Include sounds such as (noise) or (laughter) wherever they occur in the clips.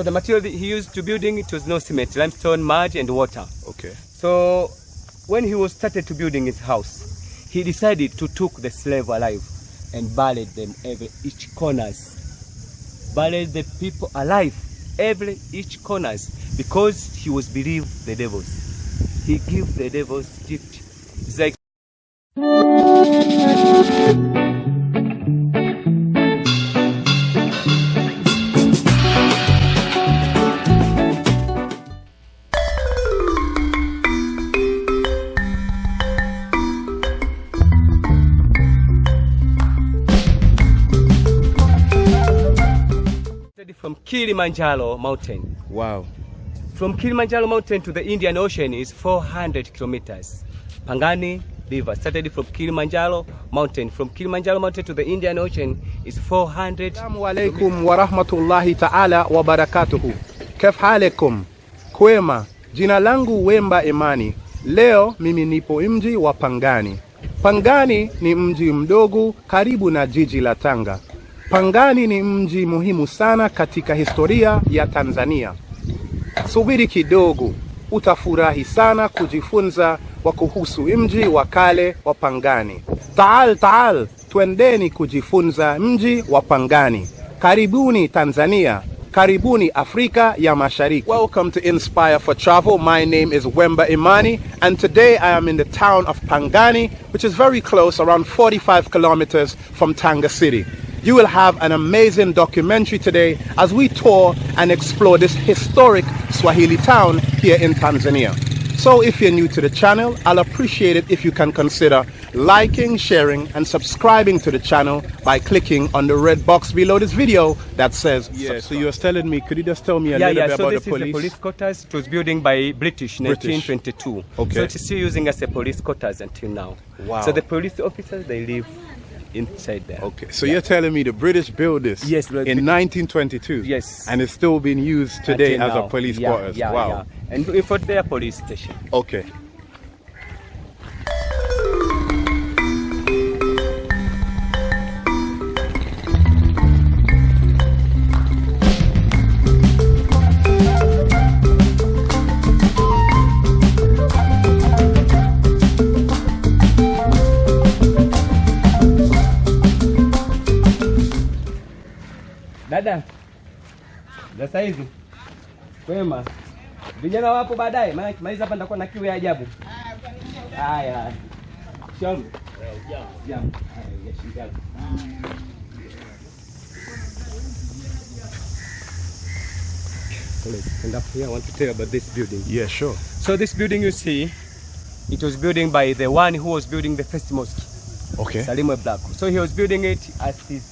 So the material that he used to building it was no cement, limestone, mud, and water. Okay. So when he was started to building his house, he decided to took the slave alive and buried them every each corners. Buried the people alive every each corners because he was believed the devils. He give the devils gift. It's like Kilimanjaro mountain. Wow. From Kilimanjaro mountain to the Indian Ocean is 400 kilometers. Pangani River started from Kilimanjaro mountain. From Kilimanjaro mountain to the Indian Ocean is 400 Assalamu alaikum wa rahmatullahi ta'ala wa barakatuhu. Kef halekum? Kwema. Jina langu Wemba Imani. Leo mimi nipo mji wa Pangani. Pangani ni mji mdogo karibu na jiji la Tanga. Pangani ni mji muhimu sana katika historia ya Tanzania. Subiri kidogo, utafurahi sana kujifunza wa kuhusu mji wa kale wa Pangani. Taal taal, twendeni kujifunza mji wa Pangani. Karibuni Tanzania. Karibuni Afrika ya Mashariki. Welcome to Inspire for Travel. My name is Wemba Imani, and today I am in the town of Pangani, which is very close, around 45 kilometers from Tanga City. You will have an amazing documentary today as we tour and explore this historic Swahili town here in Tanzania. So if you're new to the channel, I'll appreciate it if you can consider liking, sharing, and subscribing to the channel by clicking on the red box below this video that says Yeah, so you were telling me, could you just tell me a yeah, little yeah. bit So about this the is police? the police quarters. It was building by British, British. 1922. Okay. So it's still using as a police quarters until now. Wow. So the police officers they live inside there. Okay, so you're telling me the British built this Yes, in 1922? Yes. And it's still being used today Until as now. a police yeah, quarters? Yeah, wow. yeah. And for their police station. Okay. Saizi kwema, vijana wapo baadaye, maana kimaliza hapa nitakuwa na kiu ya ajabu. Haya, jambo. Haya, ya shingapi? So let's stand up here. I want to tell you about this building. Yeah, sure. So this building you see, it was building by the one who was building the first mosque. Okay. Salimo Blacko. So he was building it as his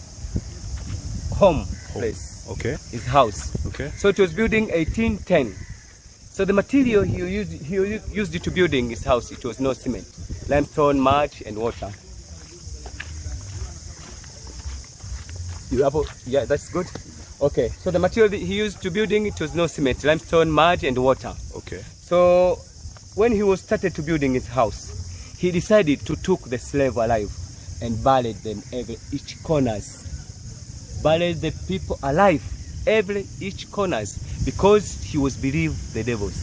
home place, Okay. his house. Okay. So it was building 1810. So the material he used, he used it to building his house, it was no cement, limestone, mud, and water. You have, a- yeah, that's good. Okay, so the material that he used to building it was no cement, limestone, mud, and water. Okay. So when he was started to building his house, he decided to took the slave alive and buried them every each corners. Buried the people alive every each corners because he was believed the devils.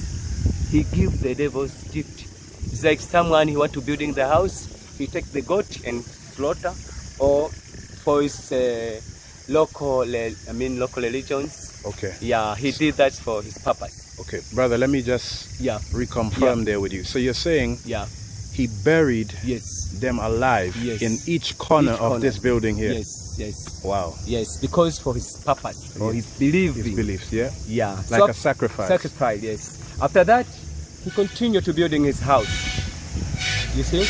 He give the devils gift. It's like someone he want to building the house, he take the goat and slaughter, or for his uh, local, uh, I mean local religions. Okay. Yeah, he did that for his purpose. Okay. Brother, let me just Yeah, reconfirm Yeah. there with you. So you're saying yeah, he buried yes. them alive Yes. in each corner Each of corner. this building here? Yes, yes, Wow. yes. Because for his purpose, for Yes. his belief. His beliefs, yeah? Yeah. Like So a sacrifice. Sacrifice, yes. After that, he continued to building his house. You see,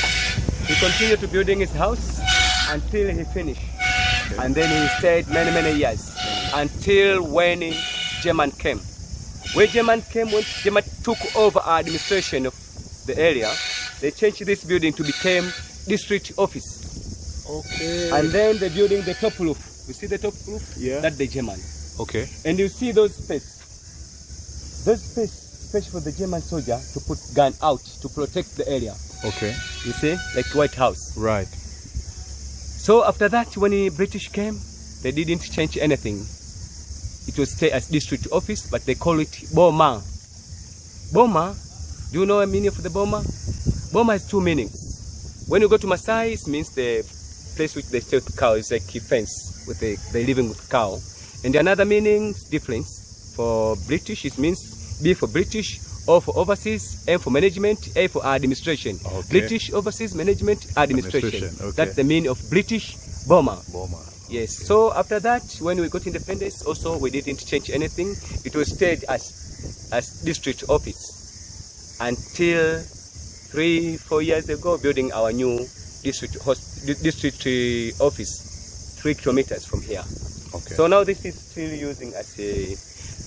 he continued to building his house until he finished, and then he stayed many many years until when German came. When German came, when German took over administration of the area, they changed this building to become district office. Okay. And then the building the top roof. You see the top roof? Yeah. That's the German. okay. And you see those space. Those space, space for the German soldier to put gun out to protect the area. Okay. You see, like White House. Right. So after that, when the British came, they didn't change anything. it was stay as district office, but they call it Boma. Boma, do you know the meaning of the Boma? Boma has two meanings. When you go to Masai, it means the place which they stay with cow is like a fence with the they living with cow. And the another meaning difference for British it means B for British, O for overseas, M for management, A for administration. Okay. British overseas management administration. Administration, okay. That's the meaning of British Boma. Boma. Yes. So after that, when we got independence, also we didn't change anything. It was stayed as as district office until three, four years ago, building our new district hos- di- district uh, office, three kilometers from here. Okay. So now this is still using as a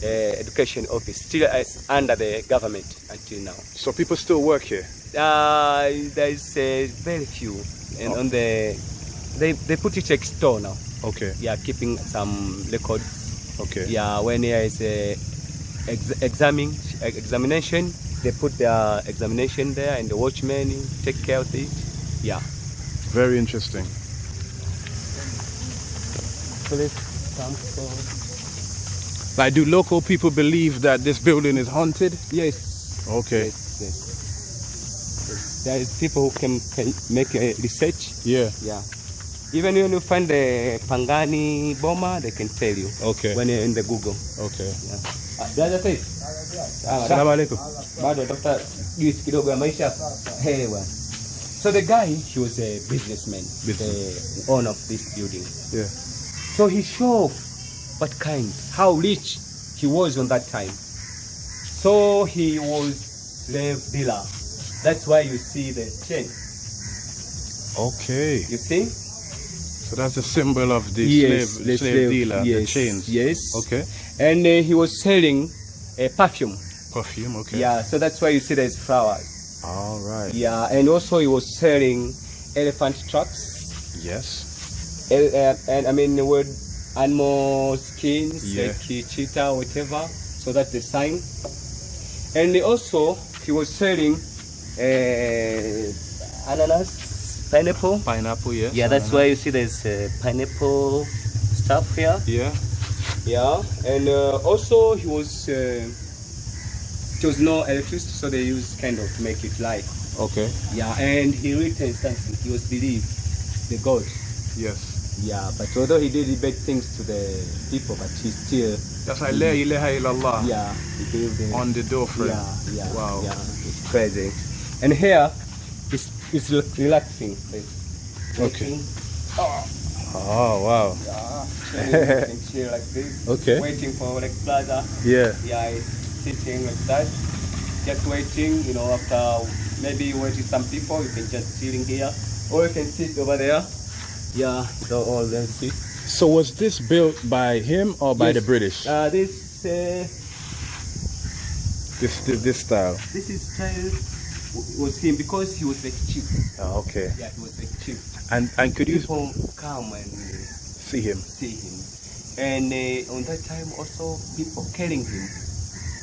uh, education office, still as under the government until now. So people still work here. Uh, there is uh, very few, and Oh. on the they they put it store now Okay. yeah, keeping some records. Okay. Yeah, when there is a ex- examine, examination, they put their examination there, and the watchman take care of it. Yeah. Very interesting. Like, do local people believe that this building is haunted? Yes. Okay. Yes. Yes. yes. There is people who can, can make a research. Yeah. Yeah. Even when you find the Pangani Boma, they can tell you Okay. when you're in the Google. Okay. Yeah. Ah, Dada Said. Ah, Assalamu alaikum. bado atafuta juice kidogo ya maisha Hey, bwana. so the guy he was a businessman Business. the owner of this building Yeah. so he showed what kind how rich he was on that time so he was slave dealer that's why you see the chain Okay. you see So that's a symbol of the Yes, slave, the slave, slave, dealer, the chains. yes. Okay. and uh, he was selling a perfume Perfume. Okay. yeah so that's why you see there's flowers All right. yeah and also he was selling elephant tracks Yes. El- uh, and I mean the word animal skins, Yeah. like uh, cheetah, whatever. So that's the sign. And he also he was selling uh, ananas, pineapple. Pineapple. Yes. Yeah, that's why you see there's uh, pineapple stuff here. Yeah. Yeah, and uh, also he was there was no electricity, so they used kind of to make it light. Okay. Yeah, and he written something. He was believed the God. Yes. Yeah, but although he did bad things to the people, but he still, That's why La ilaha illallah yeah, he gave the, on the doorframe. yeah, yeah, Wow. yeah, it's crazy. And here, it's, it's relaxing. It's Okay. waiting. Oh, oh wow. Yeah, (laughs) chilling, chill like this. Okay. Waiting for like plaza. Yeah. Yeah, sitting like that. Just waiting, you know, after maybe waiting some people, you can just chilling here. Or you can sit over there. Yeah, so all them sit. So was this built by him or by Yes. the British? Uh, this uh, this, this this style. this is style was him because he was like chief. Oh, okay. Yeah, he was like chief. And and could you come and uh, see him? see him, and uh, on that time also people killing him.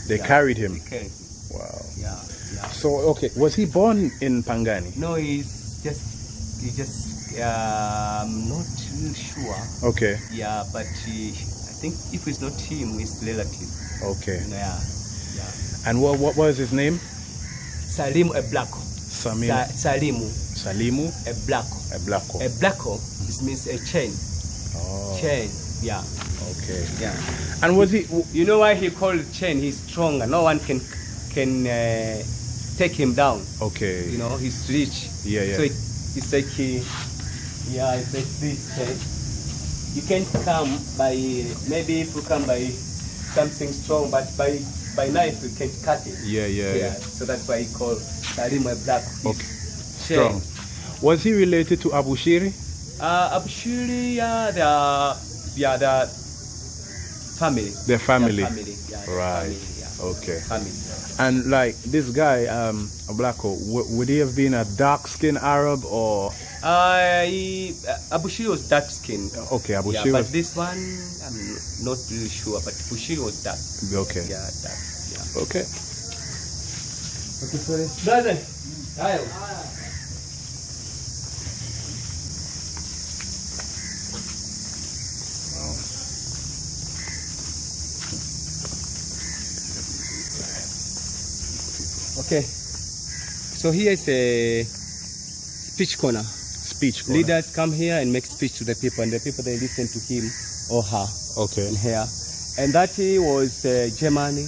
They Yeah, carried him. They him. Wow. Yeah, yeah. So okay, was he born in Pangani? No, he's just he just um not really sure. Okay. Yeah, but he, I think if it's not him, it's relative. Okay. Yeah, yeah. And what what was his name? Salim a blacko. Sa- Salimu Salimu. Eblako. A blacko it means a chain. Oh, Chain. Yeah. okay. Yeah. And was he? You know why he called chain? He's stronger. No one can can uh, take him down. Okay. You know, he's rich. Yeah, yeah. So it, it's like he, yeah, it's like this chain. You can't come by maybe if you come by something strong, but by by knife you can cut it. Yeah, yeah, yeah. So that's why he called Salim a black. Okay. Strong. Was he related to Abu Shiri? Uh, Abushiri, yeah, they are, yeah, they are family. Their family. They family. Yeah, Right. Family, yeah. Okay. Family. And like this guy, um, Ablako, w- would he have been a dark-skinned Arab or? Uh, he, uh, Abushiri was dark skinned. Okay, Abu yeah, Shiri but was. this one, I'm not really sure, but Abushiri was dark. Okay. Yeah, dark. Yeah. Okay. Okay, sorry. Brother, ayo. Okay. So here is a speech corner. Speech. corner. Leaders come here and make speech to the people, and the people they listen to him or her Okay. in here. And that he was uh, Germany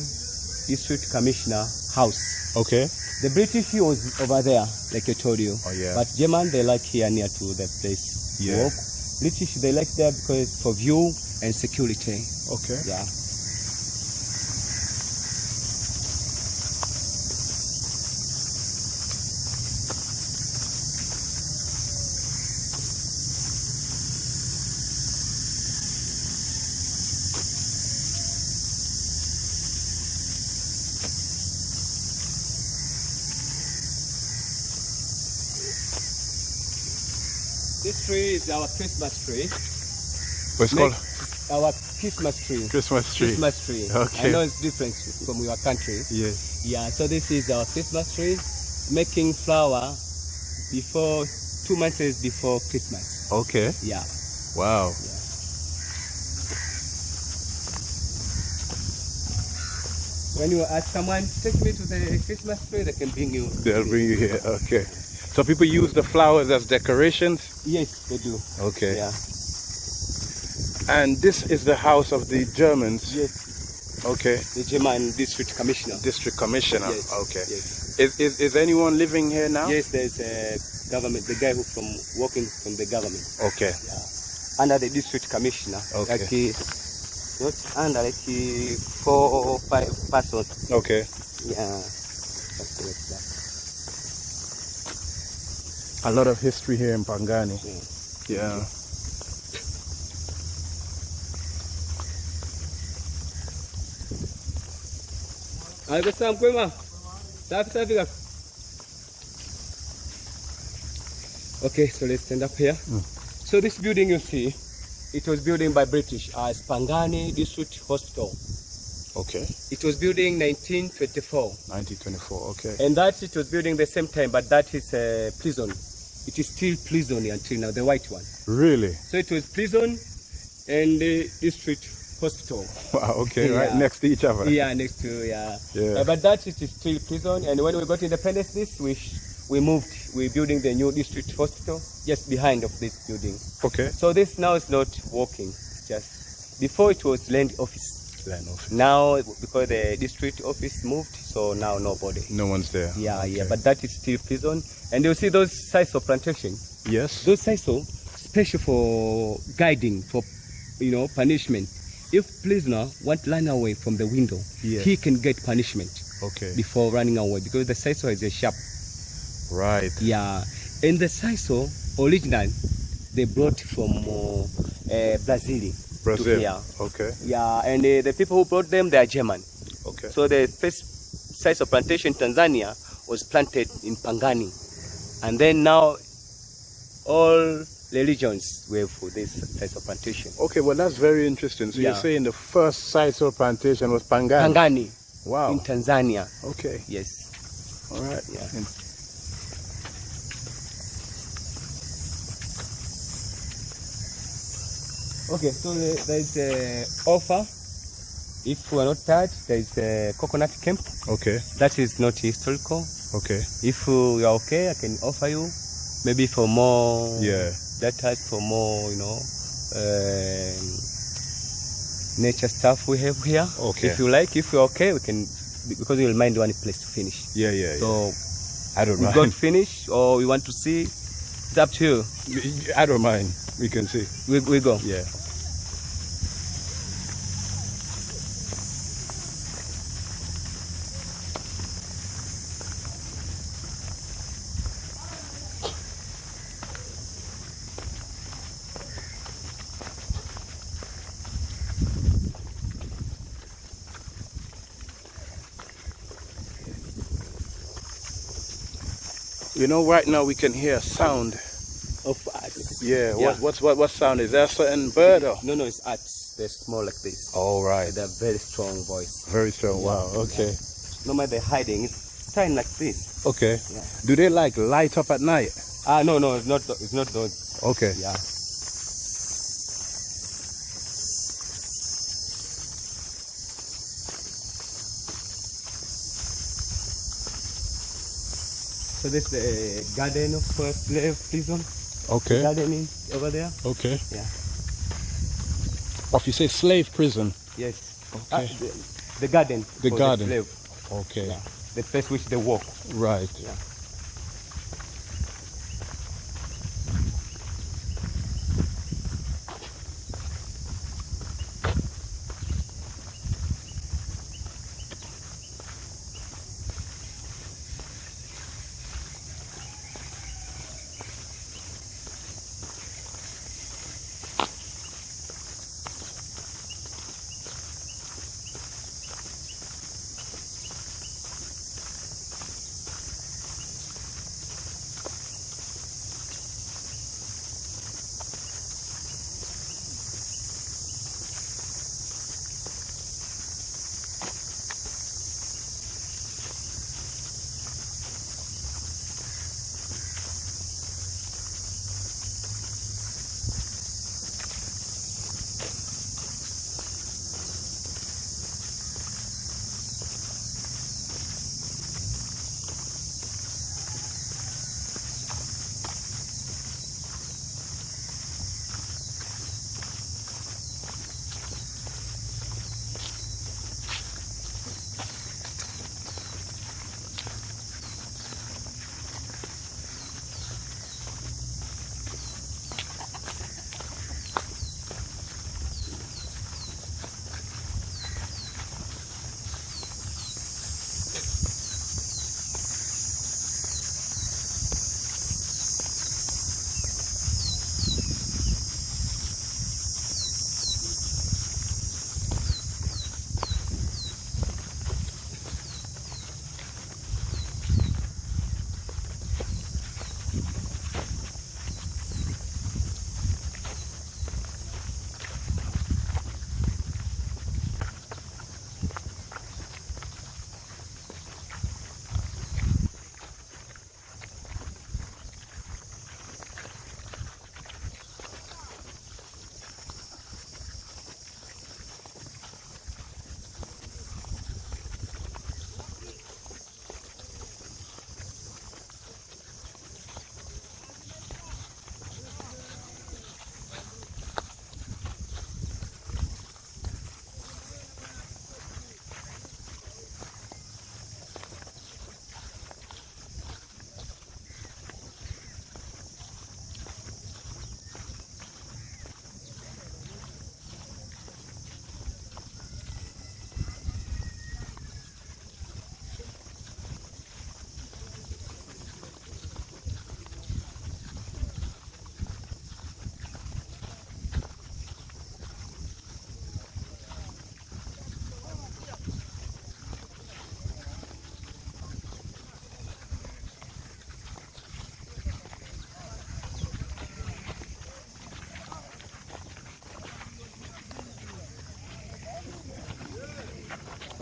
District Commissioner House. Okay. The British he was over there, like I told you. Oh, yeah. But German they like here near to the place. Yeah. British they like there because for view and security. Okay. Yeah. This tree is our Christmas tree. What's Make- called Our Christmas tree. Christmas tree. Christmas tree. Okay. I know it's different from your country. Yes. Yeah, so this is our Christmas tree, making flower before two months before Christmas. Okay. Yeah. Wow. When you ask someone, take me to the Christmas tree, they can bring you. They'll bring you here. Okay. So people use the flowers as decorations. Yes, they do. Okay. Yeah. And this is the house of the Germans. Yes, Okay. the German district commissioner. District commissioner. Yes. Okay. Yes. Is, is is anyone living here now? Yes, there's a government, the guy who from working from the government. Okay. Yeah. Under the district commissioner. Okay. Like he, not under like he, four or five persons. Okay. Yeah. That's like that. A lot of history here in Pangani. Mm. Yeah. Yeah. Algo sawa mkwema? Safi safi kaka. Okay, so let's stand up here. Mm. So this building you see, it was built by British as Pangani District Hospital. Okay. It was building 1924, 1924. Okay. and that it was building the same time, but that is a prison. It is still prison until now, the white one. Really? So it was prison and the district hospital. Wow. Okay. Right next to each other. Yeah, next to yeah. Yeah. Uh, but that it is still prison, and when we got independence, this we sh- we moved. We're building the new district hospital just behind of this building. Okay. So this now is not working. It's just before it was land office. Land office. Now because the district office moved, so now nobody. No one's there. Yeah, yeah. But that is still prison, and you see those sisal plantation. yes. Those sites special for guiding, for you know punishment. If prisoner want to run away from the window, Yeah. he can get punishment Okay. before running away because the sisal is a sharp. Right. Yeah, and the sisal original they brought from uh, uh, Brazil. Brazil. To here. Okay. Yeah, and uh, the people who brought them they are German. Okay. So the first sisal plantation in Tanzania was planted in Pangani, and then now all religions were for this sisal plantation. Okay. Well, that's very interesting. So Yeah. you're saying the first sisal plantation was Pangani. Pangani Wow. in Tanzania. Okay. Yes. All right. Yeah. Okay, so the- there is a offer. If we are not tired, there is a coconut camp. Okay. That is not historical. Okay. If you are okay, I can offer you maybe for more. Yeah. That type for more, you know, um, nature stuff we have here. Okay. If you like, if you're okay, we can because we'll mind one place to finish. Yeah. Yeah. yeah. So I don't know. we got finish or we want to see. It's up to you. I don't mind. We can see. We, we go. Yeah. You know, right now we can hear sound. Yeah. Yeah. What, what's what? What sound is that? A certain bird or? No, no, it's ants. They're small like this. All right. They have very strong voice. Very strong. Wow. Okay. No matter they're hiding, it's tiny like this. Okay. Do they like light up at night? Ah, no, no, it's not. It's not those. Okay. Yeah. So this is the garden of first slave prison. Okay. Garden is over there. Okay. Yeah. Or if you say slave prison. Yes. Okay. Ah, the, the garden. The garden. slave. Okay. Yeah. The place which they walk. Right. Yeah.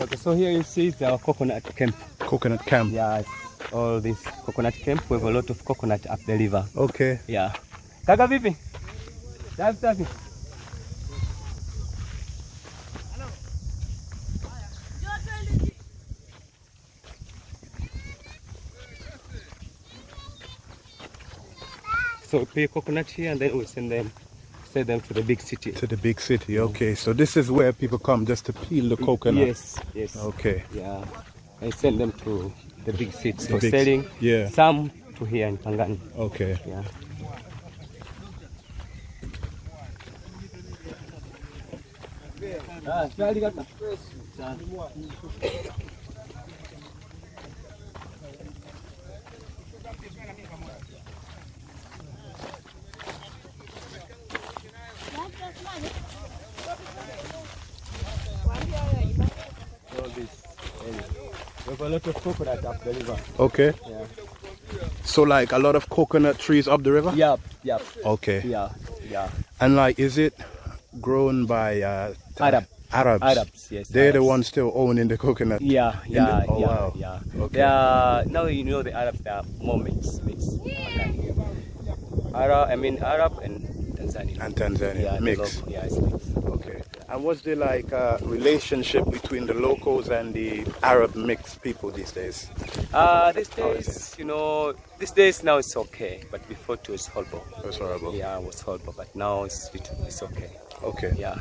Okay, so here you see is our coconut camp. Coconut camp. Yeah, all this coconut camp. We have a lot of coconut up the river. Okay. Yeah. Kaka vipi? Safi safi. So we pay coconut here and then we send them send them to the big city. To the big city. Okay. So this is where people come just to peel the coconut. Yes, yes. Okay. Yeah. I send them to the big city for big- selling. yeah. Some to here in Pangani. Okay. Yeah. Ah, shwari kaka. Sawa. All this area. We have a lot of coconut up the river. Okay. Yeah. So like a lot of coconut trees up the river? Yep, yep. Okay. Yeah, yeah. And like is it grown by uh Arab. Arabs? Arabs, yes. They're the ones still owning the coconut. Yeah, yeah, the- oh, yeah, wow. yeah. Okay. Are, now you know the Arabs, they are more mixed, mixed. Arab, I mean Arab and Tanzania. And Tanzania. yeah, mix. yeah, it's mixed. Okay. And what's the like uh, relationship between the locals and the Arab mixed people these days? Uh, these days, you know, these days now it's okay, but before it was horrible. It was horrible. Yeah, it was horrible, but now it's it's okay. Okay. Yeah.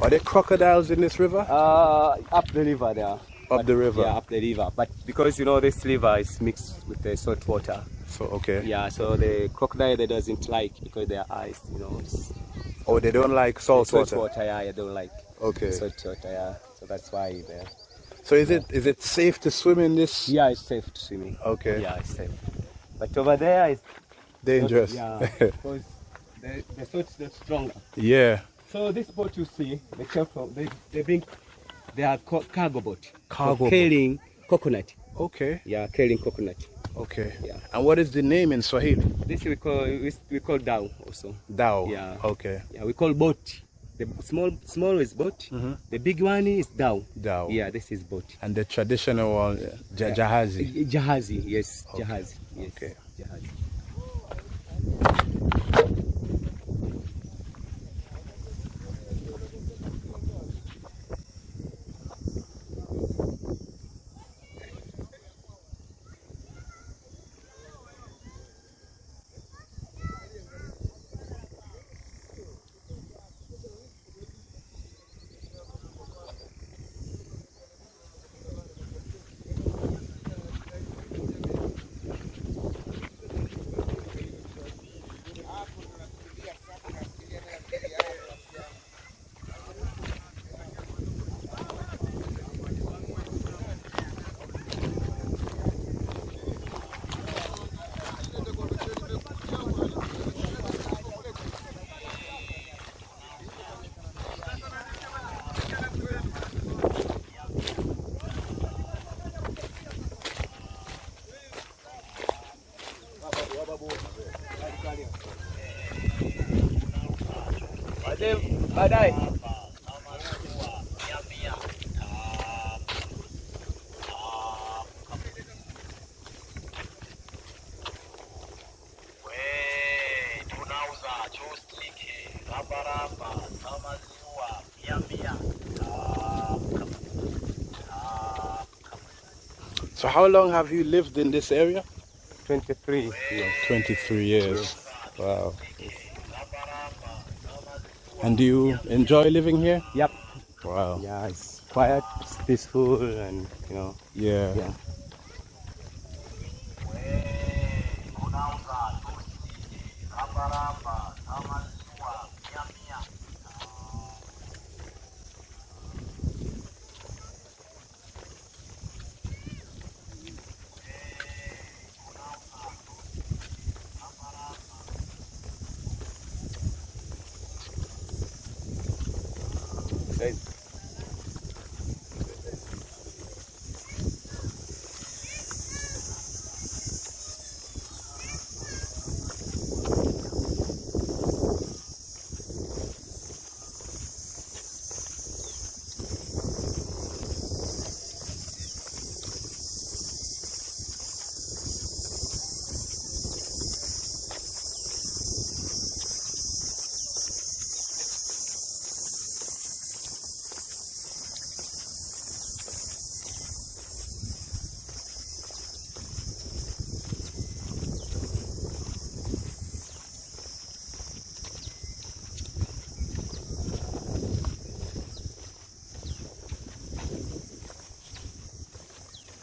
Are there crocodiles in this river? Uh, up the river there. But- the river. Yeah, up the river. But because you know this river is mixed with the salt water. So okay. Yeah, so the crocodile they doesn't like because their eyes, you know, Oh, they don't like salt, salt water. water. Yeah, they don't like Okay. salt water. Yeah, so that's why they. So is it is it safe to swim in this? Yeah, it's safe to swimming. Okay. Yeah, it's safe. But over there is Dangerous. Yeah, (laughs) because the the salt is not stronger. yeah. So this boat you see, they come from they they bring they are ca- cargo boat. Cargo boat. carrying coconut. Okay. Yeah, carrying coconut. Okay. Yeah. And what is the name in Swahili? This we call we, we call dhow also. Dhow. Yeah. Okay. Yeah, we call boat. The small small is boat. Mhm. The big one is dhow. Dao. Yeah, this is boat. And the traditional one, ja- jahazi. Jahazi, yes, Okay. jahazi. Yes. Okay. Jahazi. Mia. So how long have you lived in this area? 23 years. 23 years. Wow. And do you enjoy living here? Yep. Wow. Yeah, it's quiet, it's peaceful, and you know, Yeah. yeah. Tunauza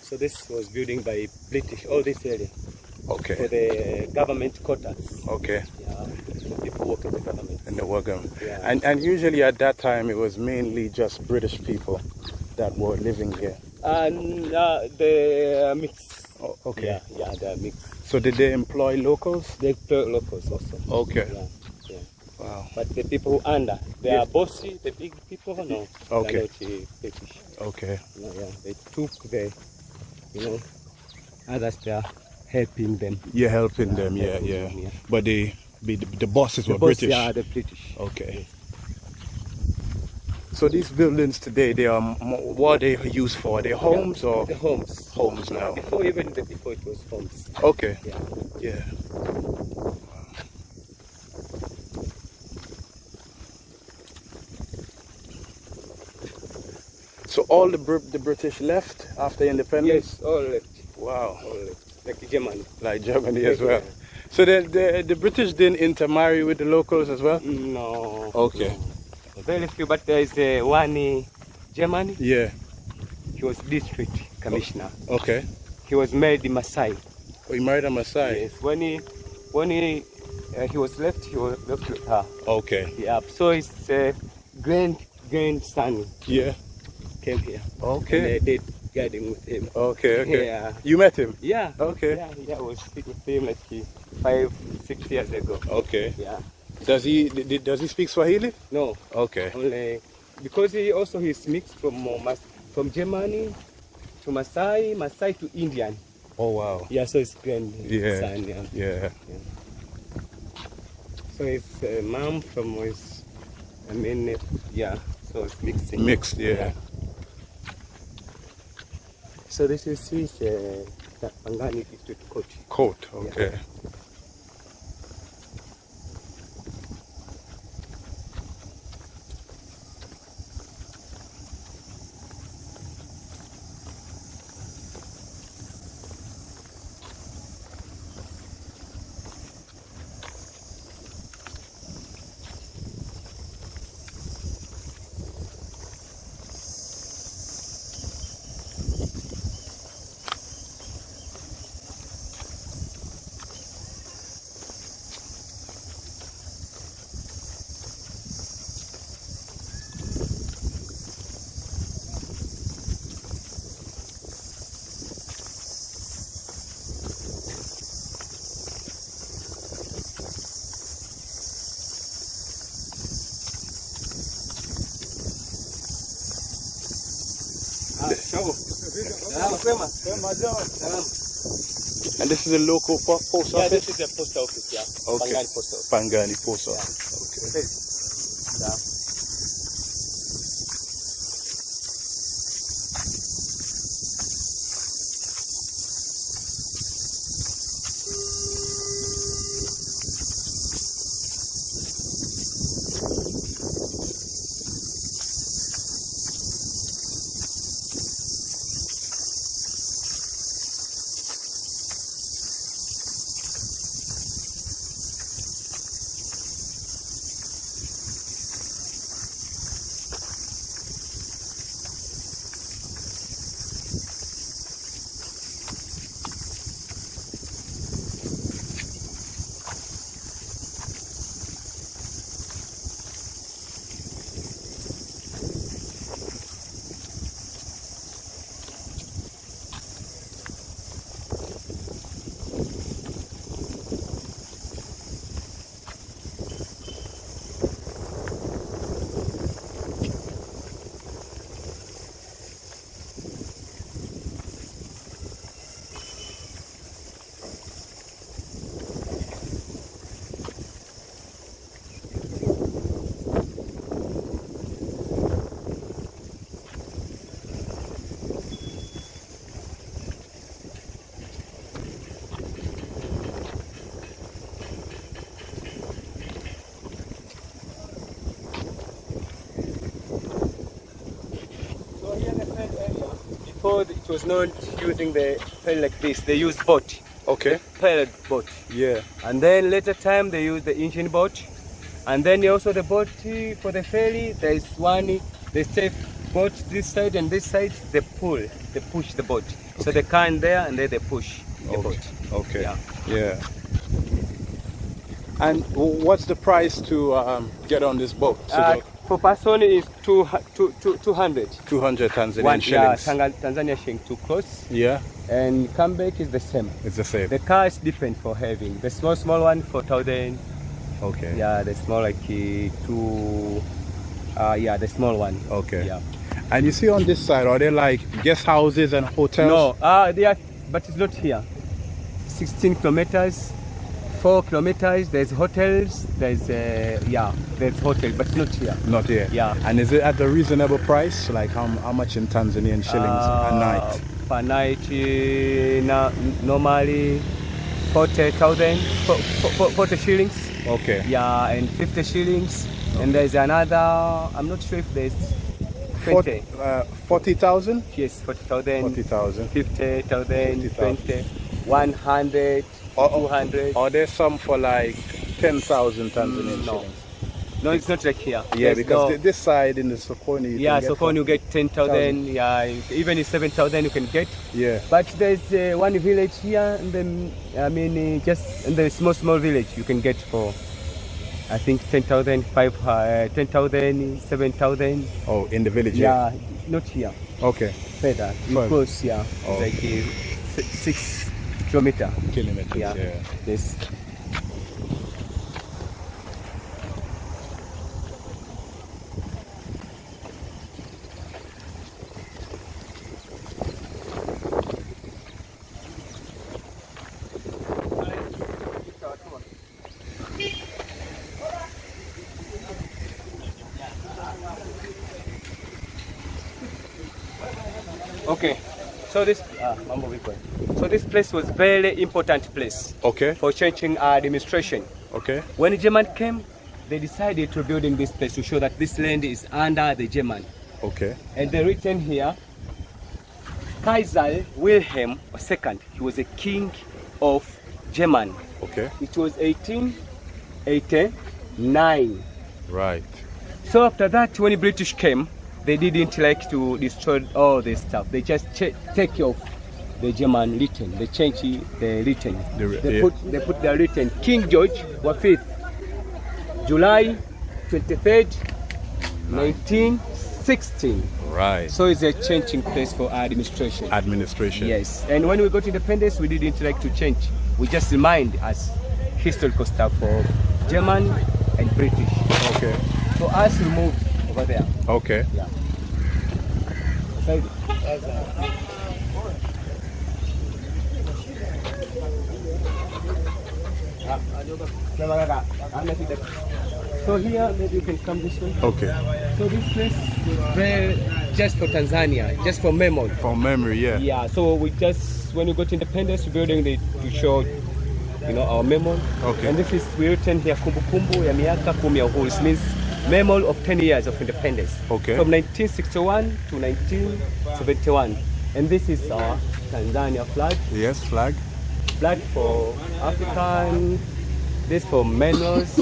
So this was building by British, all this area, Okay. for the government quarters. Okay. Yeah, for people work in the government. In the Wagam. Yeah. And and usually at that time it was mainly just British people that were living here. And uh, the uh, mix. Oh, okay. Yeah, yeah, the mix. So did they employ locals? They employ locals also. Okay. Yeah, yeah. Wow. But the people who under, they Yeah. are bossy, the big people, no. Okay. They are not British. Okay. Yeah, yeah. They took the, you know, others they are helping them. You're helping them, yeah, helping yeah. them, yeah. But the the, the bosses The were boss, British. Yeah, the British. Okay. So these buildings today, they are what are they used for? Are they homes or The homes. homes now? Before even before it was homes. Okay. Yeah. Yeah. So all the Br- the British left after independence. Yes, all left. Wow. All left. Like Germany. Like Germany as well. So the, the the British didn't intermarry with the locals as well. No. Okay. no. Very few, but there is uh, one uh, Germany. Yeah. He was district commissioner. Okay. He was married in Masai. Oh, he married a Maasai. Yes. When he when he uh, he was left, he was left with her. Okay. Yeah. So his uh, grand grandson Yeah. Came here. Okay. And they did guiding with him. Okay. Okay. Yeah. You met him. Yeah. Okay. Yeah. Yeah. I was with him like five, six years ago. Okay. Yeah. Does he did, does he speak Swahili? No. Okay. Only because he also he's mixed from uh, Mas- from Germany to Masai, Masai to Indian. Oh wow. Yeah, so it's grand Yeah. son. Yeah. Yeah. So his uh, mom from his, I mean, yeah. So it's mixing. Mixed. Yeah. So this is his uh, Pangani district coach. Coat. Okay. Ah, show. Salama, And this is a local po- post office? Yeah, this is a post office. Yeah. Okay. Pangani post office. Pangani post office. Okay. Yeah. It was not using the ferry like this. They used boat, Okay. pilot boat. Yeah. And then later time they use the engine boat. And then also the boat for the ferry, there is one, they safe boat this side and this side, they pull, they push the boat. So they car in there and then they push the Okay. boat. Okay. Yeah. Yeah. And what's the price to um, get on this boat? So Uh, for person is two, two, two, 200. 200 Tanzanian One, yeah, shillings. Tanga- Tanzania shilling to cross. Yeah, And come back is the same. it's the same. The car is different for having. The small, small one, 4,000. Okay. Yeah, the small like uh, two, uh, yeah, the small one. Okay. Yeah. And you see on this side, are they like guest houses and hotels? No, uh, they are, but it's not here. 16 kilometers four kilometers. There's hotels. There's uh, yeah, there's hotel, but not here. Not here. Yeah. And is it at a reasonable price? Like how, how much in Tanzanian shillings a Uh, night? Per night, uh, na- normally forty thousand, forty shillings. Okay. Yeah, and fifty shillings. And there's another. I'm not sure if there's twenty. Fort- uh, 40,000? Yes, forty thousand. 40,000. 50,000, 50,000. 20, 100, Or- or- 200. Or there's some for like 10,000 Tanzanian Mm, no. shillings? No, it's not like here. Yeah, There's because no- this side in the Sokoni. you yeah, can so get far for- you get 10,000, yeah, even if 7,000 you can get. Yeah. But there's uh, one village here, and then, I mean, uh, just in the small, small village you can get for, I think, 10,000, 5, uh, 10,000, 7,000. Oh, in the village. Yeah. Yeah, not here, Okay. further, close, yeah, Oh. like uh, six kilometer. Kilometers. Yeah. yeah. This. Okay, so this ah, mambo vipi? So this place was very important place Okay. for changing our administration. Okay. When German came, they decided to building this place to show that this land is under the German. Okay. And they written here, Kaiser Wilhelm II. He was a king of German. Okay. It was 1889. Right. So after that, when the British came, they didn't like to destroy all this stuff. They just take off the German written. They change the written. The they yeah. put they put the written. King George was fifth, July 23rd, 1916. Right. So it's a changing place for our administration. Administration. Yes, and when we got independence, we didn't like to change. We just remind as historical stuff for German and British. Okay. So us we moved over there. Okay. Yeah. Beside it. So here, maybe you can come this way. Okay. So this place, very just for Tanzania, just for memory. From memory, yeah. Yeah. So we just when we got independence, building the to show, you know, our memory. Okay. And this is we written here kumbukumbu ya miaka kumi ya uhuru. It means memory of 10 years of independence. Okay. From 1961 to 1971. And this is our Tanzania flag. Yes, flag. Flag for African. This for manners.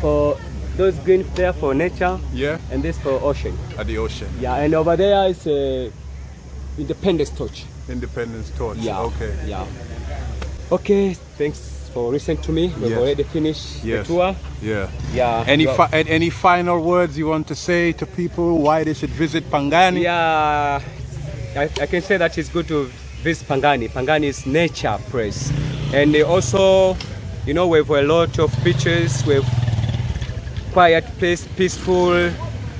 for those green there for nature. Yeah. And this for ocean. At the ocean. Yeah. And over there is a independence torch. Independence torch. Yeah. Okay. Yeah. Okay. Thanks for listening to me. We've Yes. already finished Yes. the tour. Yeah. Yeah. Any well, any final words you want to say to people why they should visit Pangani? Yeah. I, I can say that it's good to visit Pangani. Pangani is nature place, and they also, you know, we have a lot of beaches. We have quiet place, peaceful,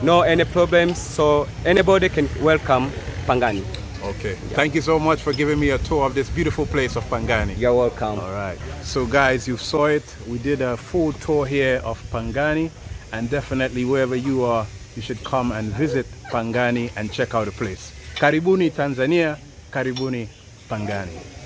no any problems. So anybody can welcome Pangani. Okay. Thank you so much for giving me a tour of this beautiful place of Pangani. You're welcome. All right. So guys, you saw it. We did a full tour here of Pangani and definitely wherever you are, you should come and visit Pangani and check out the place. Karibuni Tanzania, Karibuni Pangani.